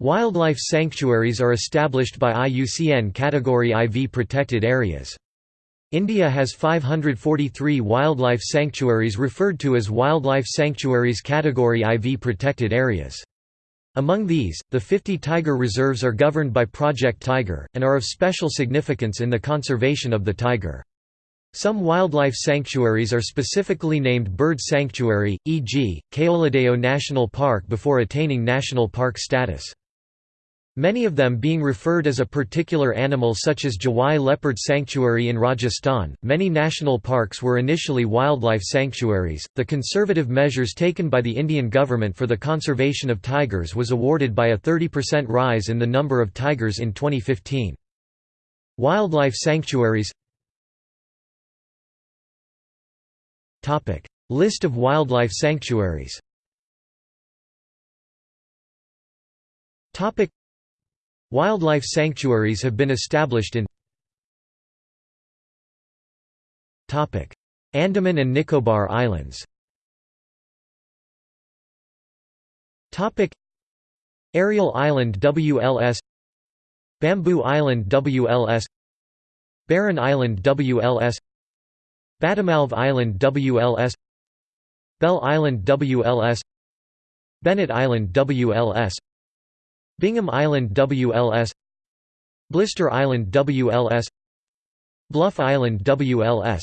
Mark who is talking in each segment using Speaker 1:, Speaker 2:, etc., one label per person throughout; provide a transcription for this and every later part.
Speaker 1: Wildlife sanctuaries are established by IUCN Category IV protected areas. India has 543 wildlife sanctuaries referred to as Wildlife Sanctuaries Category IV protected areas. Among these, the 50 tiger reserves are governed by Project Tiger, and are of special significance in the conservation of the tiger. Some wildlife sanctuaries are specifically named bird sanctuary, e.g., Keoladeo National Park before attaining national park status. Many of them being referred as a particular animal such as Jawai Leopard Sanctuary in Rajasthan. Many national parks were initially wildlife sanctuaries. The conservative measures taken by the Indian government for the conservation of tigers was awarded by a 30% rise in the number of tigers in 2015. Wildlife sanctuaries Topic: List of wildlife sanctuaries. Topic: Wildlife sanctuaries have been established in Andaman and Nicobar Islands Ariel Island WLS Bamboo Island WLS Barren Island WLS Batamalv Island WLS Bell Island WLS Bennett Island WLS Bingham Island WLS Blister Island WLS Bluff Island WLS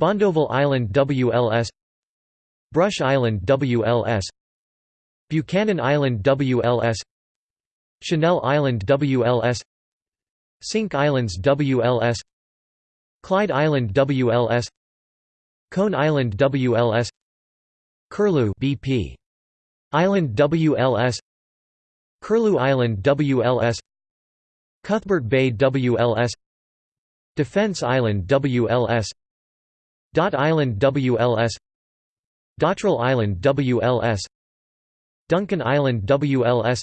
Speaker 1: Bondoville Island WLS Brush Island WLS Buchanan Island WLS Chanel Island WLS Cinque Islands WLS Clyde Island WLS Cone Island WLS Curlew BP Island WLS Curlew Island WLS Cuthbert Bay WLS Defense Island WLS Dot Island WLS Dottrell Island WLS Duncan Island WLS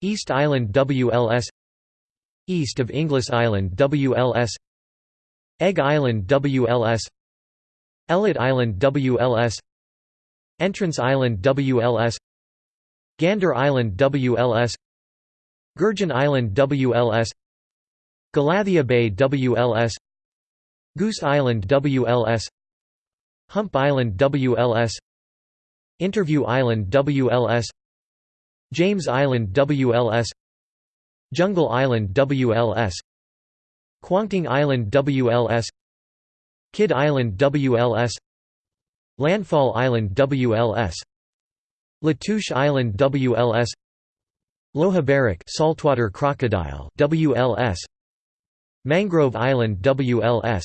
Speaker 1: East Island WLS East of Inglis Island WLS Egg Island WLS Ellet Island WLS Entrance Island WLS Gander Island WLS Gurgeon Island WLS Galathea Bay WLS Goose Island WLS Hump Island WLS Interview Island WLS James Island WLS Jungle Island WLS Kwangtung Island WLS Kidd Island WLS Landfall Island WLS Latouche Island WLS Loha saltwater crocodile WLS Mangrove Island WLS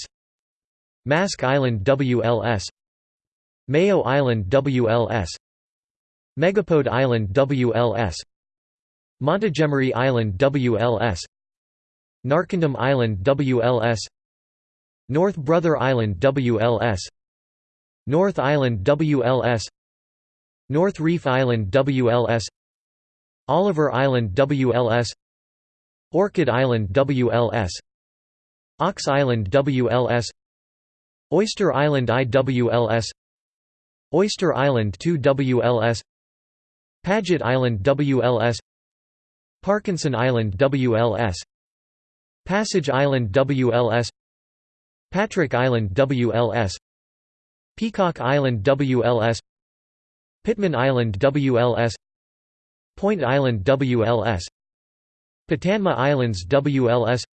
Speaker 1: Mask Island WLS Mayo Island WLS Megapode Island WLS Montgomery Island WLS Narcondam Island WLS North Brother Island WLS North Island WLS North Reef Island WLS Oliver Island WLS Orchid Island WLS Ox Island WLS Oyster Island IWLS Oyster Island 2 WLS Paget Island WLS Parkinson Island WLS Passage Island WLS Patrick Island WLS Peacock Island WLS Pitman Island WLS Point Island WLS Patanma Islands WLS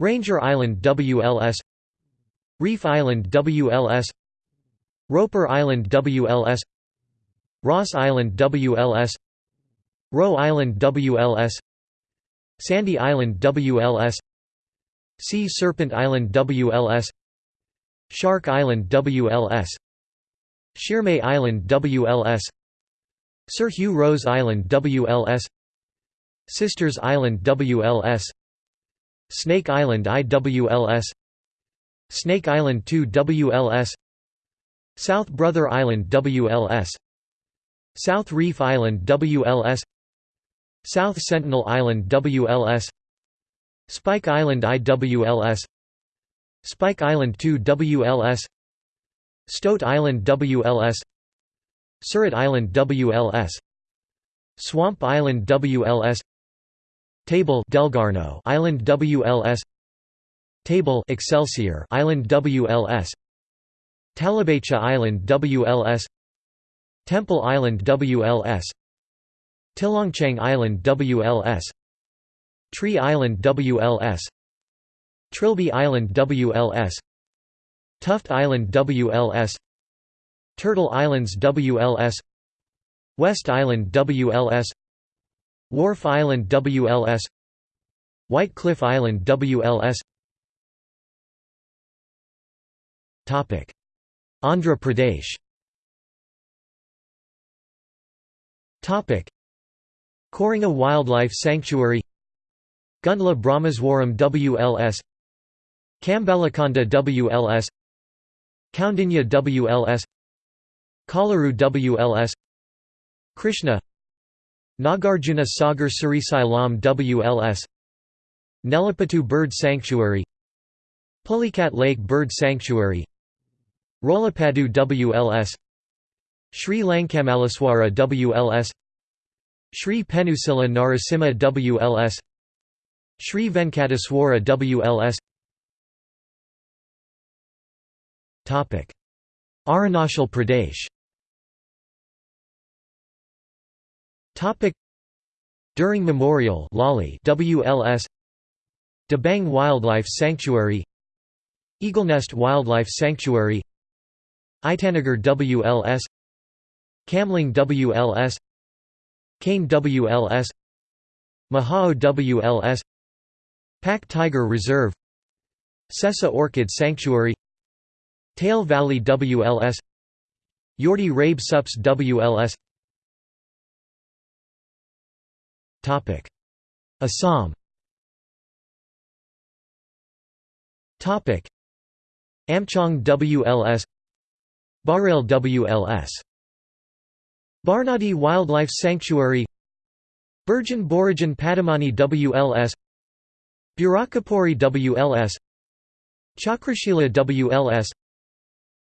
Speaker 1: Ranger Island WLS Reef Island WLS Roper Island WLS Ross Island WLS Roe Island WLS Sandy Island WLS Sea Serpent Island WLS Shark Island WLS Sheermay Island WLS Sir Hugh Rose Island WLS Sisters Island WLS Snake Island IWLS Snake Island 2 WLS South Brother Island WLS South Reef Island WLS South Sentinel Island WLS Spike Island IWLS Spike Island 2 WLS Stoat Island WLS Surat Island WLS Swamp Island WLS Table Delgarno Island WLS Table Excelsior Island WLS Talabacha Island WLS Temple Island WLS Tillanchong Island WLS Tree Island WLS Trilby Island WLS Tuft Island WLS Turtle Islands WLS West Island WLS Wharf Island WLS White Cliff Island WLS Topic. Andhra Pradesh. Topic. Koringa Wildlife Sanctuary. Gundla Brahmeswaram WLS Kambalakonda WLS Kaundinya WLS Kalaru WLS Krishna Nagarjuna Sagar Srisailam WLS Nelapattu Bird Sanctuary Pulicat Lake Bird Sanctuary Rolapadu WLS Sri Lankamaleswara WLS Sri Penusila Narasimha WLS Sri Venkateswara WLS Arunachal Pradesh. D'Ering Memorial Lali WLS Dabang Wildlife Sanctuary. Eaglenest Wildlife Sanctuary. Itanagar WLS Kamling WLS Kane WLS Mahao WLS Pak Tiger Reserve. Sessa Orchid Sanctuary Tail Valley WLS Yordi Rabe Sups WLS Topic. Assam. Topic. Amchong WLS Barail WLS Barnadi Wildlife Sanctuary. Burjan Borijan Padamani WLS Burakapuri WLS Chakrashila WLS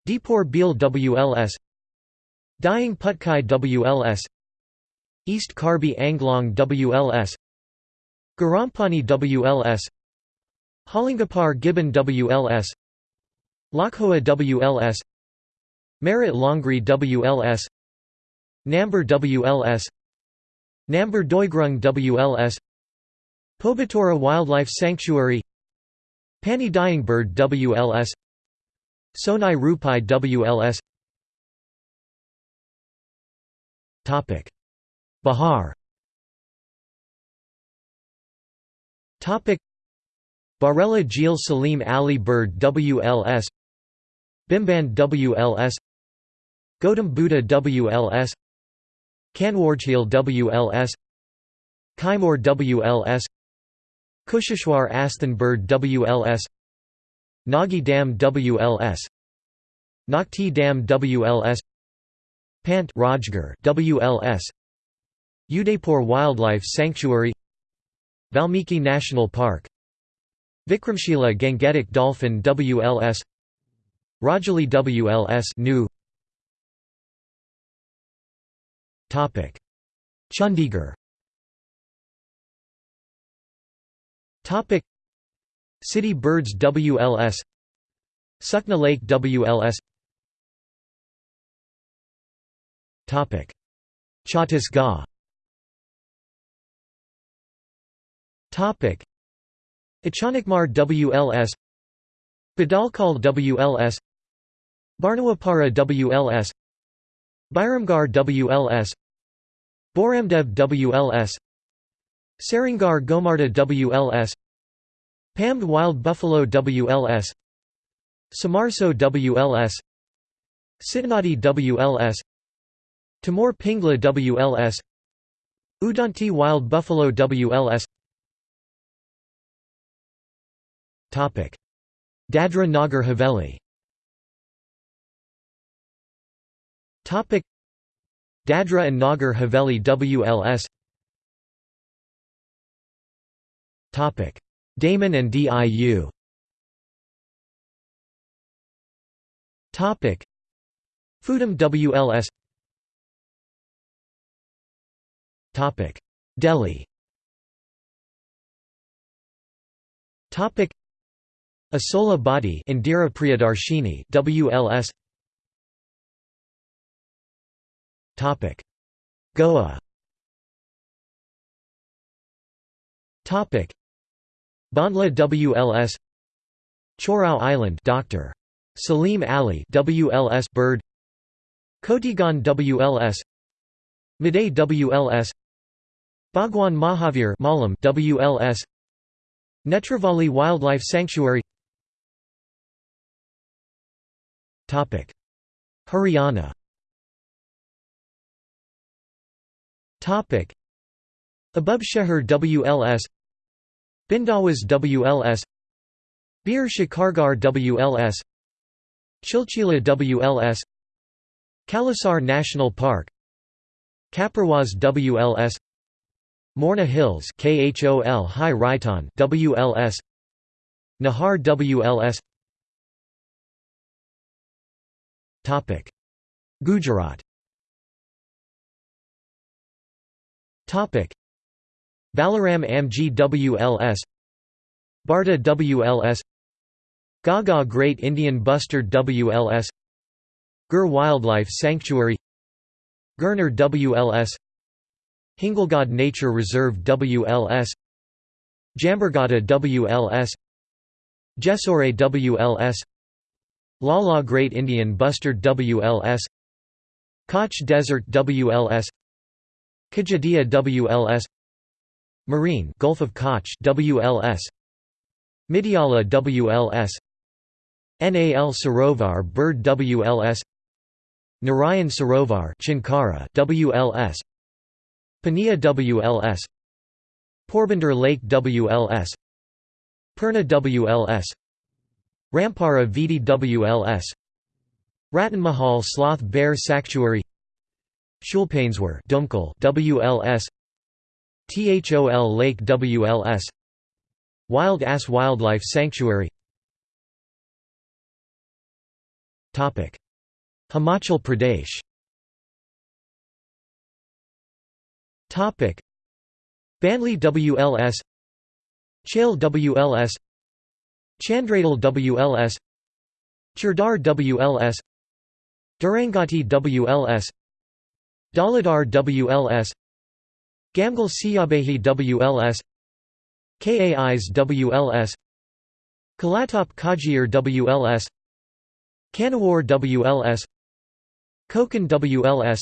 Speaker 1: Deepor Beel WLS Dihing Patkai WLS East Karbi Anglong WLS Garampani WLS Hollongapar Gibbon WLS Laokhowa WLS Merit Longri WLS Nambor WLS Nambor Doigrung WLS Pobitora Wildlife Sanctuary Pani Dihing Bird WLS Sonai Rupai WLS Topic. Bihar Topic. Barela Jeel Salim Ali Bird WLS Bimban WLS Gautam Buddha WLS Kanwarjheel WLS Kaimur WLS Kusheshwar Asthan Bird WLS Nagi Dam WLS Nakti Dam WLS Pant Rajgir WLS Udaipur Wildlife Sanctuary Valmiki National Park Vikramshila Gangetic Dolphin WLS Rajali WLS new Topic. Chandigarh. Topic City Birds WLS Sukna Lake WLS Topic. Chhattisgarh. Topic. Achanakmar WLS Badalkhol WLS Barnawapara WLS Biramgar WLS Bhoramdeo WLS Saringar Gomarda WLS Pamed Wild Buffalo WLS Samarso WLS Sitanadi WLS Tamor Pingla WLS Udanti Wild Buffalo WLS Topic. Dadra Nagar Haveli. Topic. Dadra and Nagar Haveli WLS Daman and DIU Fudam WLS Topic. Delhi. Asola Badi Indira Priyadarshini WLS Topic. Goa. Topic Bondla WLS Chorao Island Dr. Salim Ali WLS Bird. Kotigaon WLS Maday WLS Bhagwan Mahavir Malam WLS Netravali Wildlife Sanctuary. Topic. Haryana. Topic. Abub Sheher WLS Bhindawas WLS Bir Shikargar WLS Chilchila WLS Kalasar National Park Khaparwas WLS Morni Hills KHOL High Raitan WLS Nahar WLS Topic. Gujarat. Topic Balaram Amji WLS Barta WLS Gaga Great Indian Bustard WLS Gir Wildlife Sanctuary Girnar WLS Hingolgadh Nature Reserve WLS Jambughoda WLS Jessore WLS Lala Great Indian Bustard WLS Kutch Desert WLS Kajadia WLS Marine Gulf of Kutch WLS Midyala WLS NAL Sarovar Bird WLS Narayan Sarovar Chinkara WLS Pania WLS Porbandar Lake WLS Purna WLS Rampara Vidi WLS Ratan Mahal Sloth Bear Sanctuary. Shoolpaneshwar WLS THOL Lake WLS Wild Ass Wildlife Sanctuary. Himachal Pradesh. Banli WLS Chail WLS Chandradal WLS Churdhar WLS Daranghati WLS Dhauladhar WLS Gamgal Siyabehi WLS Kais WLS Kalatop Khajjiar WLS Kanawar WLS Kokan WLS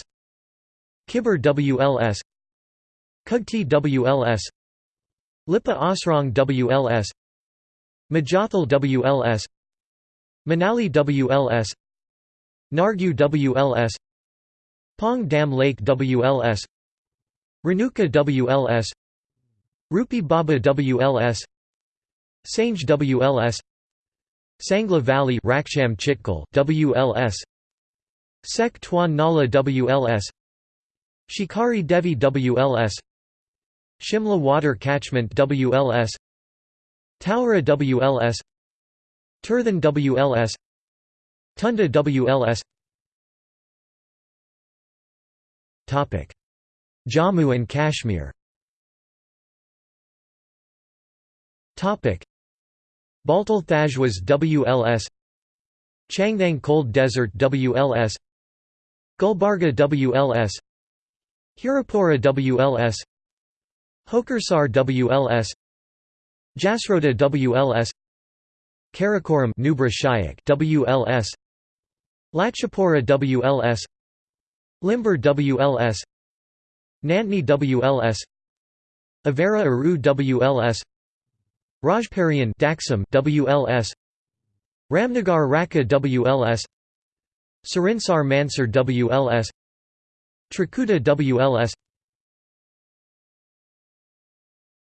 Speaker 1: Kibber WLS Kugti WLS Lipa Asrang WLS Majathal WLS Manali WLS Nargu WLS Pong Dam Lake WLS Renuka WLS Rupi Bhaba WLS Sange WLS Sangla Valley Raksham Chitkal WLS Sek Tuan Nala WLS Shikari Devi WLS Shimla Water Catchment WLS Taura WLS Tirthan WLS Tunda WLS Jammu and Kashmir. Baltal Thajwas WLS Changthang Cold Desert WLS Gulbarga WLS Hirapura WLS Hokersar WLS Jasrota WLS Karakoram Nubra Shyok WLS Lachapura WLS Limber WLS Nantni WLS Avera Aru WLS Rajparian Daksum WLS Ramnagar Raka WLS Surinsar Mansar WLS Trikuta WLS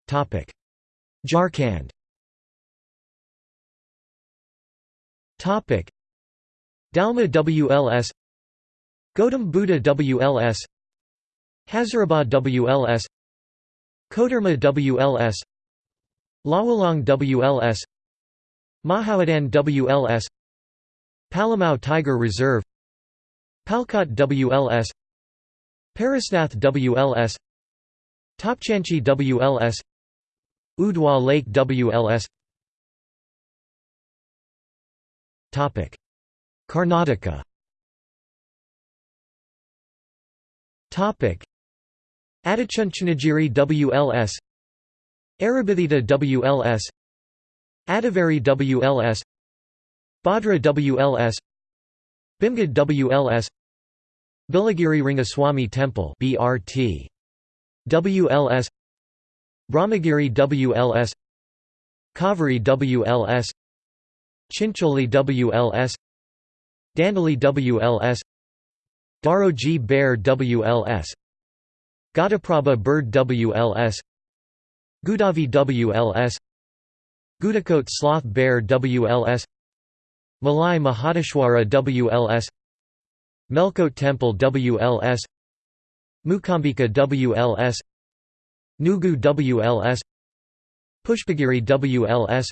Speaker 1: Topic. Jharkhand. Topic. Dalma WLS Gautam Buddha WLS Hazaribagh WLS Koderma WLS Lawalong WLS Mahawadan WLS Palamau Tiger Reserve Palkot WLS Parasnath WLS Topchanchi WLS Udwa Lake WLS Topic Karnataka Adichunchanagiri WLS Arabithita WLS Adavari WLS Bhadra WLS Bhimgad WLS Biligiri Rangaswamy Temple BRT WLS Brahmagiri WLS Kaveri WLS Chincholi WLS Dandeli WLS Daroji Bear WLS Ghataprabha Bird WLS Gudavi WLS Gudakot Sloth Bear WLS Malai Mahadeshwara WLS Melkote Temple WLS Mookambika WLS Nugu WLS Pushpagiri WLS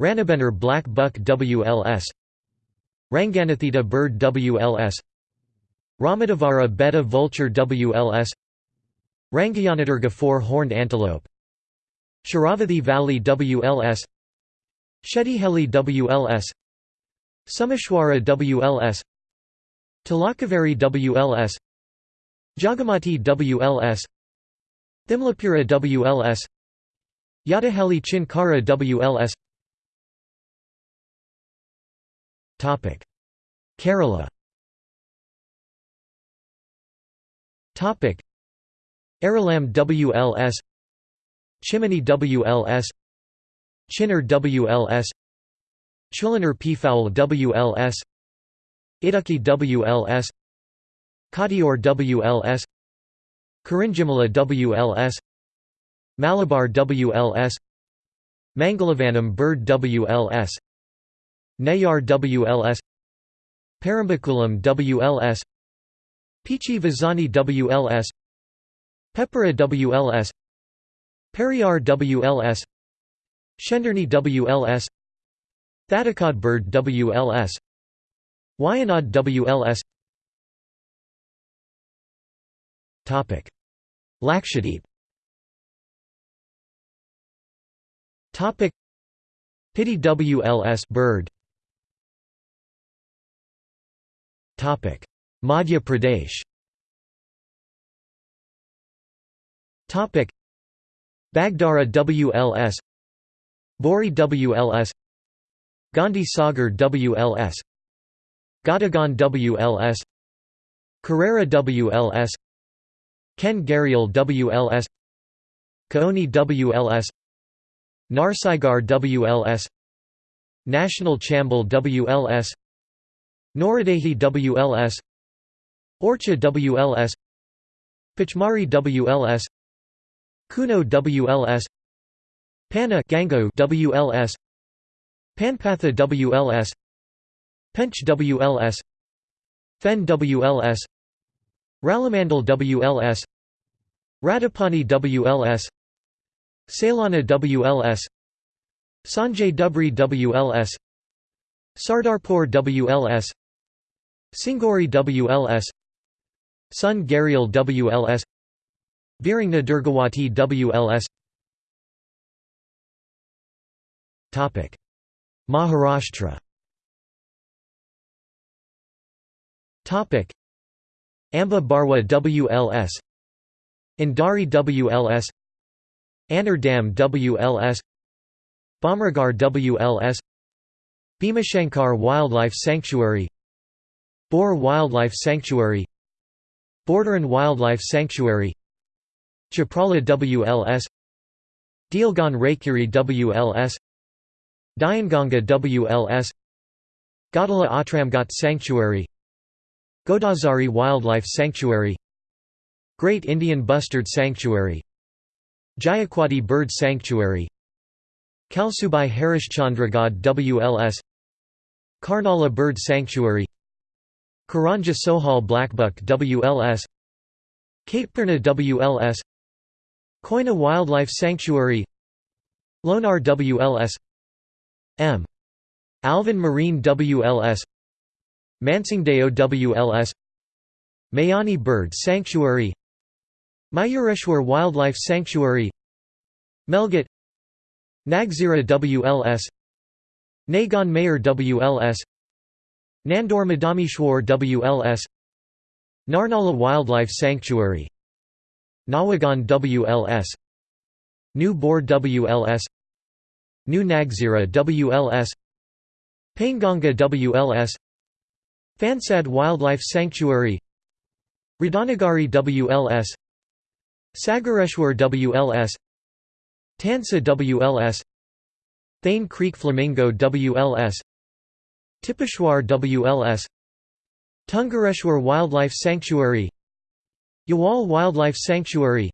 Speaker 1: Ranabenar Black Buck WLS Ranganathittu Bird WLS Ramadavara beta Vulture WLS Rangayyanadurga Four-Horned Antelope. Sharavathi Valley WLS Shettihalli WLS Sumeshwara WLS Talakaveri WLS Jagamati WLS Thimlapura WLS Yadaheli Chinkara WLS Kerala Aralam WLS Chimmony WLS Chinnar WLS Chulinar Peafowl WLS Idukki WLS Kadior WLS Kurinjimala WLS Malabar WLS Mangalavanam Bird WLS Neyyar WLS Parambikulam WLS Peechi Vazhani WLS Peppara WLS Periyar WLS Shendurney WLS Thattekad Bird WLS Wayanad WLS Topic. Lakshadweep. Topic. Piti WLS bird. Topic. Madhya Pradesh Topic Bagdara WLS Bori WLS Gandhi Sagar WLS Gadagan WLS Karera WLS Ken Gharial WLS Kaoni WLS Narsaigar WLS National Chambal WLS Noradehi WLS Orchha WLS Pachmarhi WLS Kuno WLS Panna Gango WLS Panpatha WLS Pench WLS Phen WLS Ralamandal WLS Ratapani WLS Salana WLS Sanjay Dubri WLS Sardarpur WLS Singori WLS Son Gharial WLS Virangna Durgawati WLS Topic. Maharashtra. Amba Barwa WLS Indari WLS Dam WLS Bhamragarh WLS Bhimashankar Wildlife Sanctuary. Boar Wildlife Sanctuary. Borderan Wildlife Sanctuary Chaprala WLS Deelgan Raikiri WLS Dnyanganga WLS Godala Atramgat Sanctuary Godazari Wildlife Sanctuary Great Indian Bustard Sanctuary Jayakwadi Bird Sanctuary Kalsubai Harishchandragad WLS Karnala Bird Sanctuary Karanja Sohal Blackbuck WLS Katepurna WLS Koyna Wildlife Sanctuary Lonar WLS M. Alvin Marine WLS Mansingdeo WLS Mayani Bird Sanctuary Mayureshwar Wildlife Sanctuary Melghat Nagzira WLS Nagon Mayor WLS Nandur Madhameshwar WLS Narnala Wildlife Sanctuary Navegaon WLS New Bor WLS New Nagzira WLS Painganga WLS Phansad Wildlife Sanctuary Radhanagari WLS Sagareshwar WLS Tansa WLS Thane Creek Flamingo WLS Tipeshwar WLS Tungareshwar Wildlife Sanctuary Yawal Wildlife Sanctuary.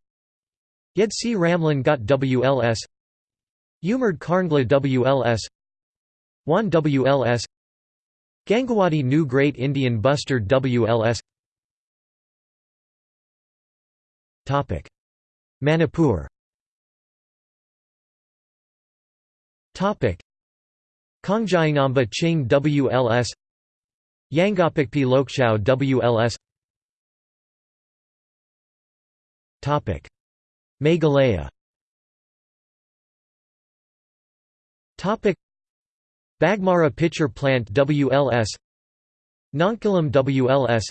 Speaker 1: Yedsi Ramlan Ghat WLS Umred Karhandla WLS Wan WLS Gangawadi New Great Indian Bustard WLS Manipur. Kongjiangamba Ching WLS Yangapikpi Lokchao WLS Meghalaya. Topic. Bagmara Pitcher Plant WLS Nonkalam WLS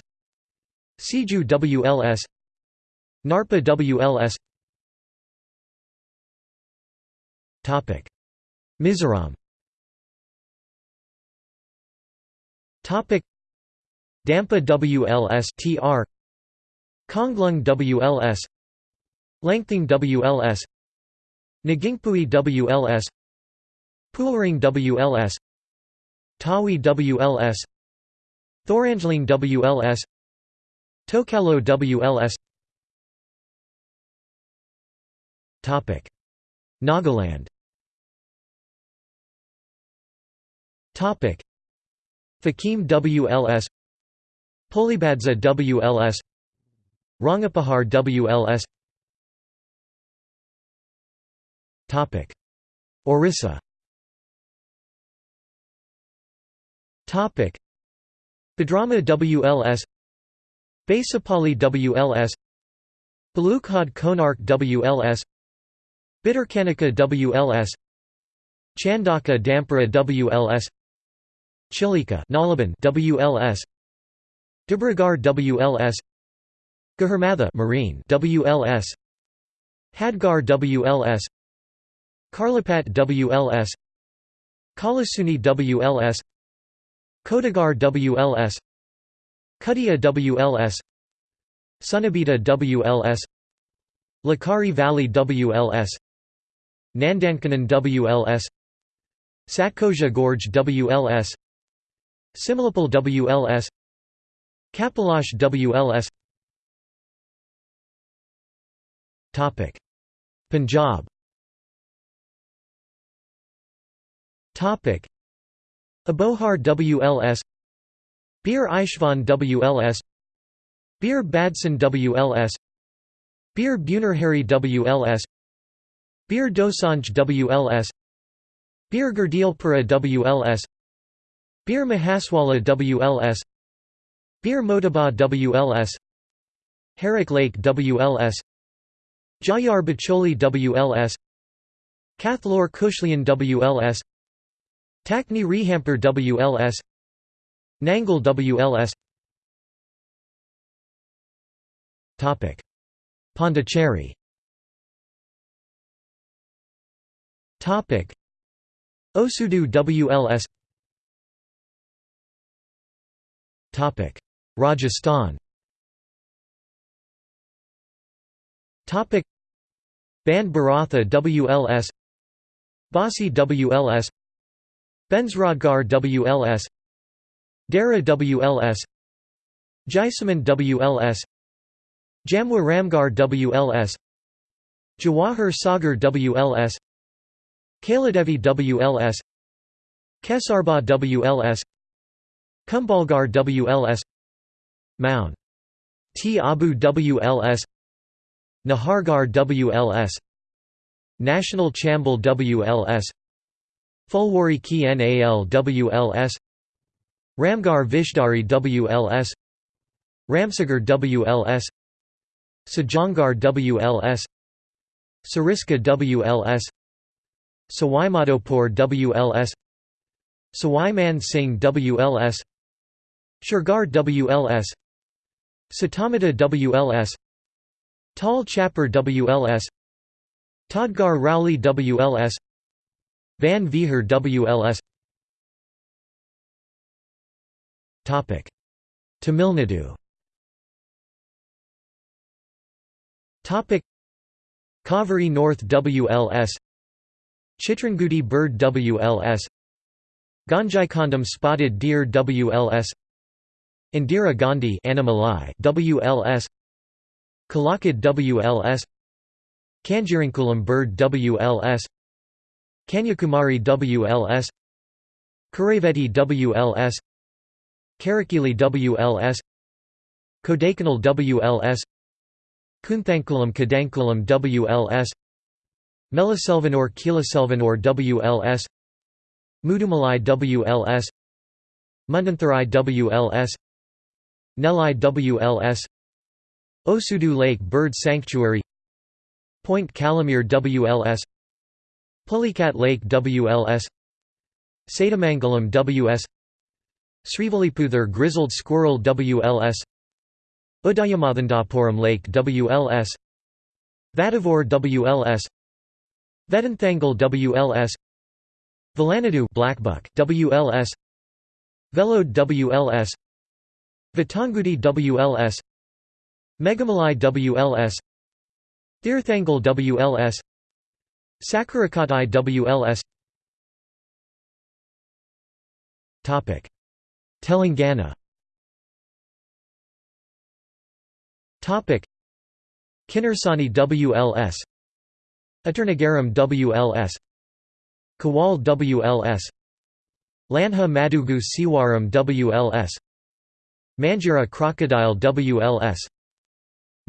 Speaker 1: Siju WLS Narpa WLS Topic. Mizoram. Topic. Dampa WLS TR Konglung WLS Langthing WLS Nagingpui WLS Pulring WLS Tawi WLS Thorangtlang WLS Tokalo WLS Topic. Nagaland. Topic. Fakim WLS Polibadza WLS Rangapahar WLS Orissa. Topic. Bhadrama WLS Basapali WLS Balukhand Konark WLS Bhitarkanika WLS Chandaka Dampara WLS Chilika Nalaban WLS Debrigarh WLS Gahirmatha Marine WLS Hadgarh WLS Karlapat WLS Kalasuni WLS Kodagar WLS Kudia WLS Sunabeda WLS Lakari Valley WLS Nandankanan WLS Satkosia Gorge WLS Similipal WLS Kapilash WLS Punjab Topic Abohar WLS Bir Ishvan WLS Bir Badson WLS Bir Bunarhari WLS Bir Dosanj WLS Bir Gurdialpura WLS Bir Mahaswala WLS Bir Motaba WLS Harike Lake WLS Jhajjar Bacholi WLS Kathlor Kushlian WLS Takni Rehamper WLS Nangal WLS Topic. Pondicherry. Topic. Osudu WLS Topic. Rajasthan. Topic. Bandh Baretha WLS Basi WLS Benzrodgar WLS Dara WLS Jaisamand WLS Jamwa Ramgarh WLS Jawahar Sagar WLS Kailadevi WLS Kesarba WLS Kumbhalgarh WLS Mound T Abu WLS Nahargarh WLS National Chambal WLS Phulwari Ki Nal WLS Ramgarh Vishdari WLS Ramsagar WLS Sajjangarh WLS Sariska WLS Sawai Madhopur WLS Sawai Man Singh WLS Shergarh WLS Sitamata WLS Tal Chhapar WLS Todgar Rowley WLS Van Vihar WLS Tamil Nadu Kaveri North WLS Chitrangudi bird WLS Ganjaikondam spotted deer WLS Indira Gandhi Anamalai WLS Kalakad WLS Kanjirankulam bird WLS Kanyakumari WLS Karaveti WLS Karakili WLS Kodaikanal WLS Kunthankulam Kadankulam WLS Melaselvanur Kilaselvanur WLS Mudumalai WLS Mundanthurai WLS Nelai WLS Osudu Lake Bird Sanctuary Point Calimere WLS Pulicat Lake WLS Sathyamangalam WS Srivilliputhur Grizzled Squirrel WLS Udayamathandapuram Lake WLS Vadavore WLS Vedanthangal WLS Velanadu Blackbuck WLS Velode WLS Vitangudi WLS Megamalai WLS Thirthangal WLS Sakarakatai WLS Topic. Telangana. Topic. Kinnarsani WLS Aternagaram WLS Kawal WLS Lanha Madugu Siwaram WLS Manjira Crocodile WLS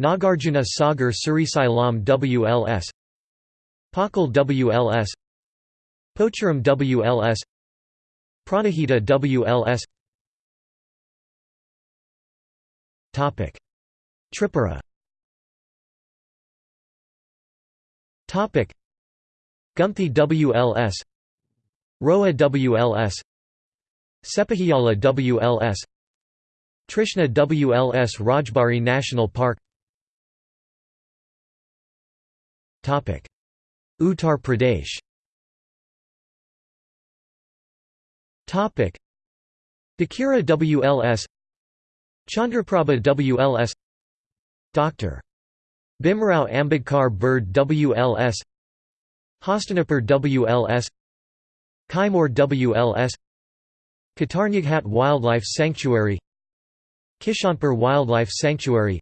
Speaker 1: Nagarjuna Sagar Srisailam WLS Pakhal WLS Pocharam WLS Pranahita WLS Topic. Tripura. Topic. Gumthi WLS Roa WLS Sepahijala WLS Trishna WLS Rajbari National Park. Topic Uttar Pradesh. Dakira WLS Chandraprabha WLS Dr. Bhimrao Ambedkar Bird WLS Hastinapur WLS Kaimur WLS Katarniaghat Wildlife Sanctuary. Kishanpur Wildlife Sanctuary.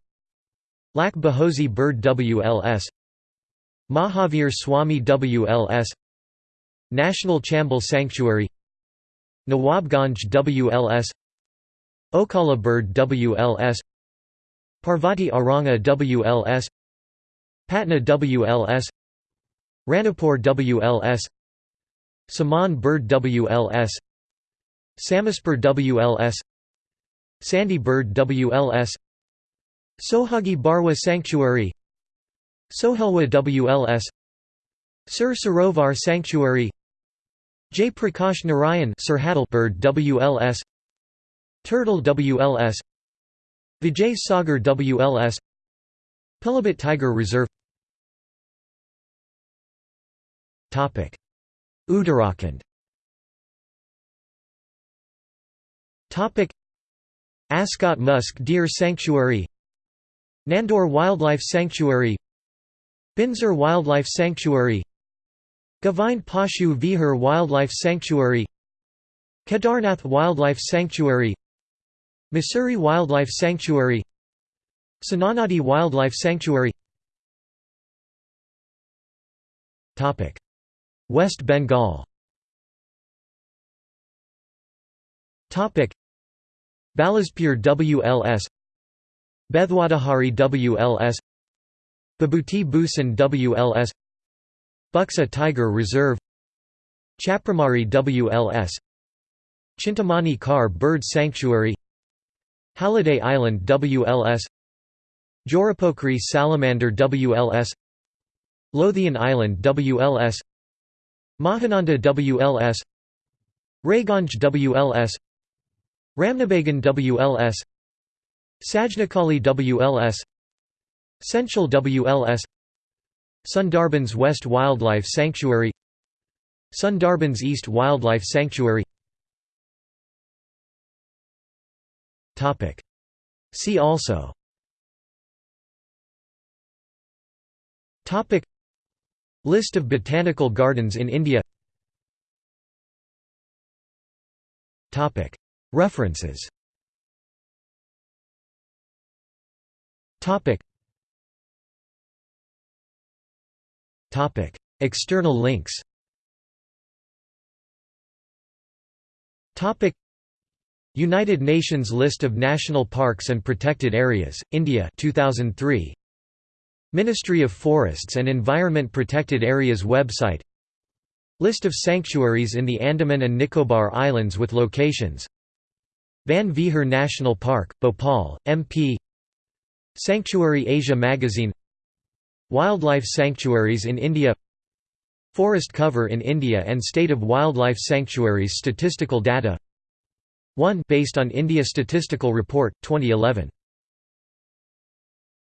Speaker 1: Lak Bahosi Bird WLS Mahavir Swami WLS National Chambal Sanctuary Nawabganj WLS Okhla Bird WLS Parvati Aranga WLS Patna WLS Ranipur WLS Saman Bird WLS Samaspur WLS Sandy Bird WLS Sohagi Barwa Sanctuary Sohelwa WLS Sir Sarovar Sanctuary. J. Prakash Narayan Sir Bird WLS Turtle WLS Vijay Sagar WLS Pilibhit Tiger Reserve. Uttarakhand. Askot Musk Deer Sanctuary. Nandor Wildlife Sanctuary Binsar Wildlife Sanctuary Govind Pashu Vihar Wildlife Sanctuary Kedarnath Wildlife Sanctuary Mussoorie Wildlife Sanctuary Sonanadi Wildlife Sanctuary. West Bengal. Balaspur WLS Bethuadahari WLS Babhuti Bhusan WLS Buxa Tiger Reserve Chapramari WLS Chintamani Kar Bird Sanctuary Halliday Island WLS Jorepokhri salamander WLS Lothian Island WLS Mahananda WLS Raiganj WLS Ramnabagan WLS Sajnekhali WLS Senchal WLS Sundarbans West Wildlife Sanctuary Sundarbans East Wildlife Sanctuary. See also. List of botanical gardens in India. Topic. References External links. United Nations List of National Parks and Protected Areas, India 2003 Ministry of Forests and Environment Protected Areas website. List of sanctuaries in the Andaman and Nicobar Islands with locations. Van Vihar National Park, Bhopal, MP Sanctuary Asia Magazine Wildlife sanctuaries in India Forest cover in India and State of Wildlife Sanctuaries statistical data 1 based on India Statistical Report, 2011